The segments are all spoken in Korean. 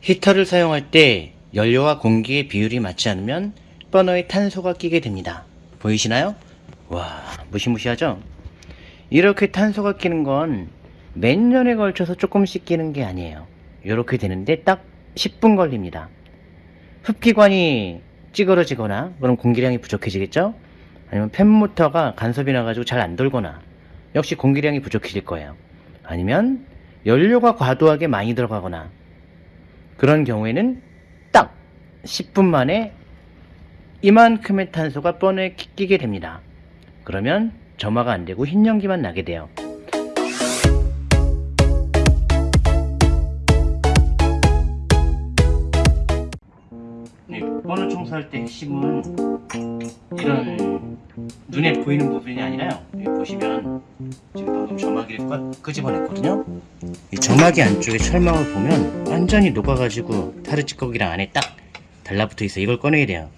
히터를 사용할 때 연료와 공기의 비율이 맞지 않으면 버너에 탄소가 끼게 됩니다. 보이시나요? 와, 무시무시하죠? 이렇게 탄소가 끼는 건 몇 년에 걸쳐서 조금씩 끼는 게 아니에요. 이렇게 되는데 딱 10분 걸립니다. 흡기관이 찌그러지거나 그럼 공기량이 부족해지겠죠? 아니면 팬모터가 간섭이 나가지고 잘 안 돌거나 역시 공기량이 부족해질 거예요. 아니면 연료가 과도하게 많이 들어가거나 그런 경우에는 딱 10분 만에 이만큼의 탄소가 뻔에 끼게 됩니다. 그러면 점화가 안 되고 흰 연기만 나게 돼요. 네, 버너 청소할 때 핵심은 이런 눈에 보이는 부분이 아니라요. 여기 보시면 지금 방금 점막이를 끄- 끄집어냈거든요. 이 점막이 안쪽에 철망을 보면 완전히 녹아가지고 타르 찌꺼기랑 안에 딱 달라붙어 있어. 이걸 꺼내야 돼요.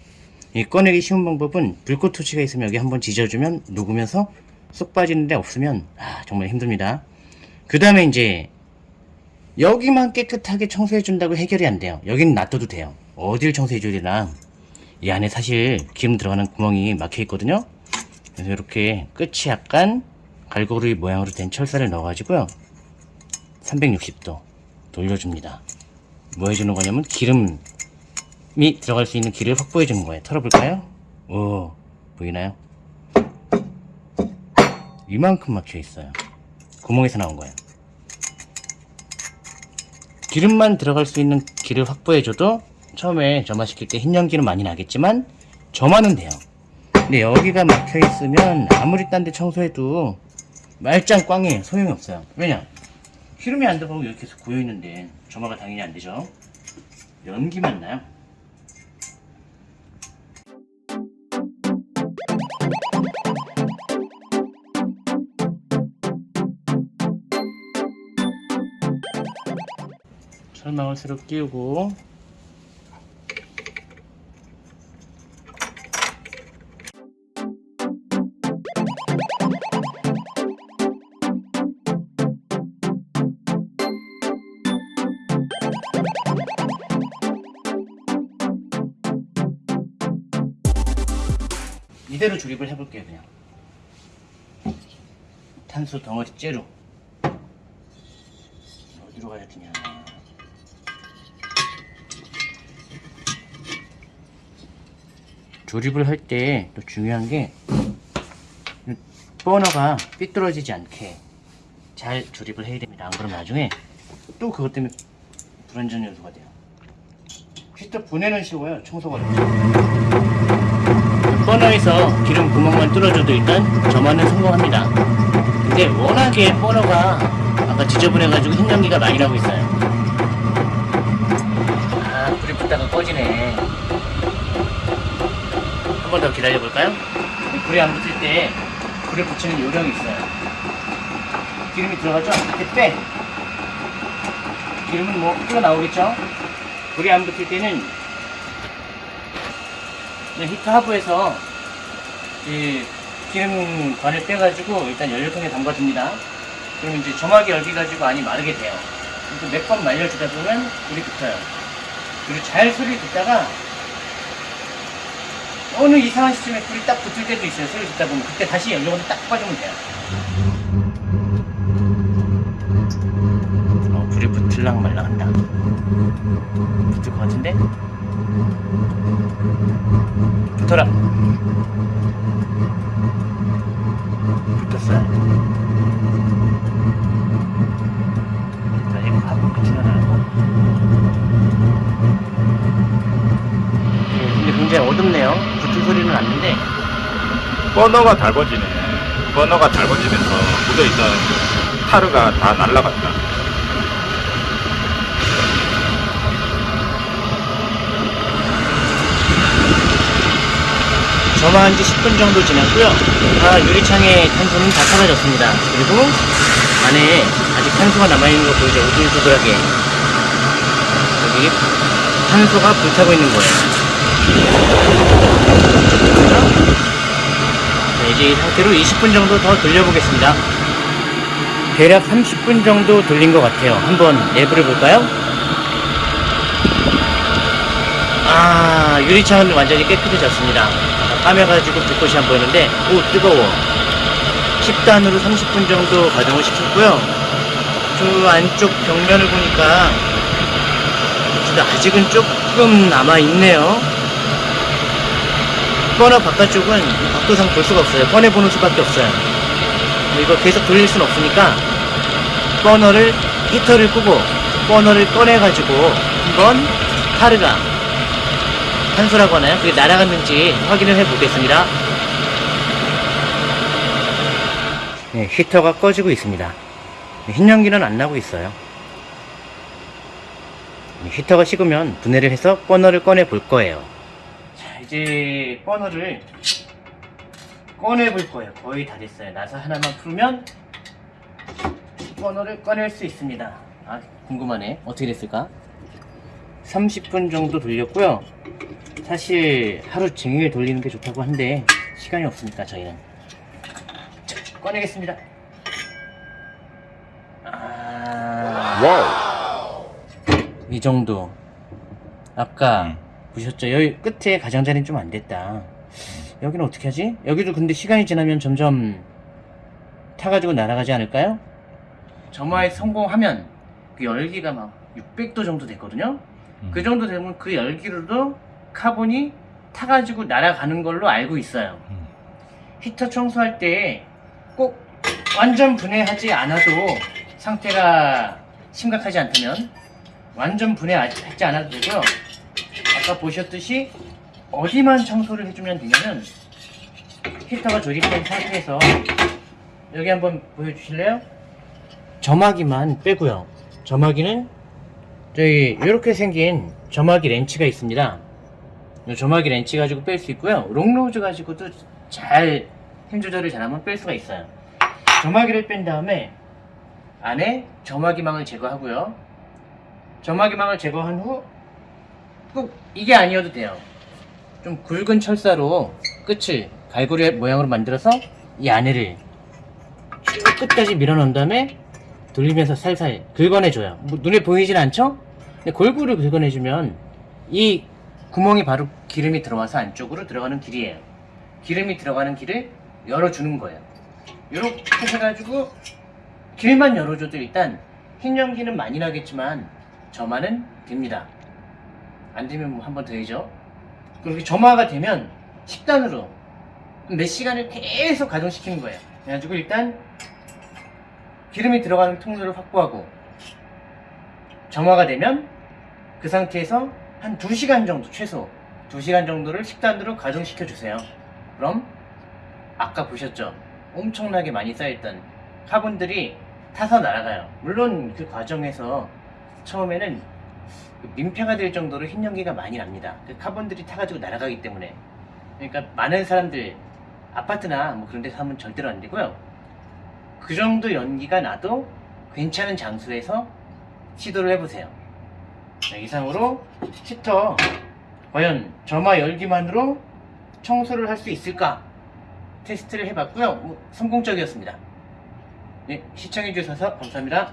이 꺼내기 쉬운 방법은 불꽃 토치가 있으면 여기 한번 지져주면 녹으면서 쏙 빠지는데 없으면 아, 정말 힘듭니다. 그 다음에 이제 여기만 깨끗하게 청소해 준다고 해결이 안 돼요. 여기는 놔둬도 돼요. 어딜 청소해 줘야 되나? 이 안에 사실 기름 들어가는 구멍이 막혀 있거든요. 그래서 이렇게 끝이 약간 갈고리 모양으로 된 철사를 넣어가지고요. 360도 돌려줍니다. 뭐 해주는 거냐면 기름이 들어갈 수 있는 길을 확보해 주는 거예요. 털어볼까요? 오, 보이나요? 이만큼 막혀 있어요. 구멍에서 나온 거예요. 기름만 들어갈 수 있는 길을 확보해줘도 처음에 점화시킬 때 흰 연기는 많이 나겠지만 점화는 돼요. 근데 여기가 막혀 있으면 아무리 딴 데 청소해도 말짱 꽝이에요. 소용이 없어요. 왜냐? 기름이 안 들어가고 이렇게 계속 고여 있는데 점화가 당연히 안 되죠. 연기만 나요. 철망을 새로 끼우고 이대로 조립을 해볼게요 그냥 탄소 덩어리 째로 어디로 가야 되냐 조립을 할 때 또 중요한 게 버너가 삐뚤어지지 않게 잘 조립을 해야 됩니다. 안 그러면 나중에 또 그것 때문에 불안전 요소가 돼요. 히터 분해는 쉬워요. 청소가 어렵죠. 버너에서 기름 구멍만 뚫어줘도 일단 점화는 성공합니다. 근데 워낙에 버너가 아까 지저분해가지고 흰 연기가 많이 나고 있어요. 아, 불이 붙다가 꺼지네. 한 번 더 기다려 볼까요? 불이 안 붙을 때 불을 붙이는 요령이 있어요. 기름이 들어가죠? 빼. 기름은 뭐 흘러나오겠죠? 불이 안 붙을 때는 히터 하부에서 이 기름관을 빼가지고 일단 연료통에 담가줍니다. 그럼 이제 점화기 열기 가지고 안이 마르게 돼요. 몇 번 말려주다 보면 불이 붙어요. 그리고 잘 소리 듣다가 어느 이상한 시점에 불이 딱 붙을 때도 있어요. 소리 듣다 보면 그때 다시 연료가 딱 빠지면 돼요. 어, 불이 붙을랑 말랑 한다. 붙을 것 같은데? 붙어라. 붙었어요. 자, 이거 끝이나 나고. 예, 근데 굉장히 어둡네요. 붙은 소리는 났는데 버너가 달궈지네. 버너가 달궈지면서 묻어있던 타르가 다 날라갔다. 점화한 지 10분 정도 지났고요. 아, 유리창의 탄소는 다 사라졌습니다. 그리고 안에 아직 탄소가 남아있는 거 보이죠? 우글우글하게. 여기 탄소가 불타고 있는 거예요. 자, 이제 이 상태로 20분 정도 더 돌려보겠습니다. 대략 30분 정도 돌린 것 같아요. 한번 내부를 볼까요? 아 유리창은 완전히 깨끗해졌습니다 까매가지고 불꽃이 안 보이는데 오 뜨거워. 10단으로 30분 정도 가동을 시켰고요. 그 안쪽 벽면을 보니까 아직은 조금 남아있네요. 버너 바깥쪽은 각도상 볼 수가 없어요. 꺼내보는 수밖에 없어요. 이거 계속 돌릴 순 없으니까 버너를 히터를 끄고 버너를 꺼내가지고 한번 타르가 탄소라고 하나요? 그게 날아갔는지 확인을 해보겠습니다. 네, 히터가 꺼지고 있습니다. 네, 흰 연기는 안 나고 있어요. 네, 히터가 식으면 분해를 해서 버너를 꺼내 볼 거예요. 자, 이제 버너를 꺼내 볼 거예요. 거의 다 됐어요. 나사 하나만 풀면 버너를 꺼낼 수 있습니다. 아, 궁금하네. 어떻게 됐을까? 30분 정도 돌렸고요. 사실 하루 종일 돌리는 게 좋다고 한데 시간이 없으니까 저희는 자, 꺼내겠습니다. 아, wow. 이 정도. 아까 음. 보셨죠? 여기 끝에 가장자리는 좀 안 됐다. 여기는 어떻게 하지? 여기도 근데 시간이 지나면 점점 타가지고 날아가지 않을까요? 점화에 성공하면 그 열기가 막 600도 정도 됐거든요. 음. 그 정도 되면 그 열기로도 카본이 타가지고 날아가는 걸로 알고 있어요. 음. 히터 청소할 때 꼭 완전 분해하지 않아도 상태가 심각하지 않다면 완전 분해하지 않아도 되고요. 아까 보셨듯이 어디만 청소를 해주면 되냐면 히터가 조립된 상태에서 여기 한번 보여주실래요? 점화기만 빼고요. 점화기는 저희 이렇게 생긴 점화기 렌치가 있습니다. 이 점화기 렌치 가지고 뺄 수 있고요. 롱로즈 가지고도 잘 힘 조절을 잘하면 뺄 수가 있어요. 점화기를 뺀 다음에 안에 점화기망을 제거하고요. 점화기망을 제거한 후 꼭 이게 아니어도 돼요. 좀 굵은 철사로 끝을 갈고리 모양으로 만들어서 이 안에를 쭉 끝까지 밀어넣은 다음에 돌리면서 살살 긁어내줘요. 뭐 눈에 보이진 않죠? 근데 골고루 긁어내주면 이 구멍이 바로 기름이 들어와서 안쪽으로 들어가는 길이에요. 기름이 들어가는 길을 열어주는 거예요. 이렇게 해가지고 길만 열어줘도 일단 흰 연기는 많이 나겠지만 점화는 됩니다. 안 되면 뭐 한 번 더 해죠. 그렇게 점화가 되면 10단으로 몇 시간을 계속 가동시키는 거예요. 그래가지고 일단 기름이 들어가는 통로를 확보하고 점화가 되면 그 상태에서 한 2시간 정도 최소 2시간 정도를 10단으로 가동시켜 주세요. 그럼 아까 보셨죠? 엄청나게 많이 쌓여있던 카본들이 타서 날아가요. 물론 그 과정에서 처음에는 그 민폐가 될 정도로 흰 연기가 많이 납니다. 그 카본들이 타가지고 날아가기 때문에. 그러니까 많은 사람들 아파트나 뭐 그런 데서 하면 절대로 안 되고요. 그 정도 연기가 나도 괜찮은 장소에서 시도를 해보세요. 네, 이상으로 히터 과연 점화 열기만으로 청소를 할 수 있을까 테스트를 해봤고요. 뭐, 성공적이었습니다. 네, 시청해주셔서 감사합니다.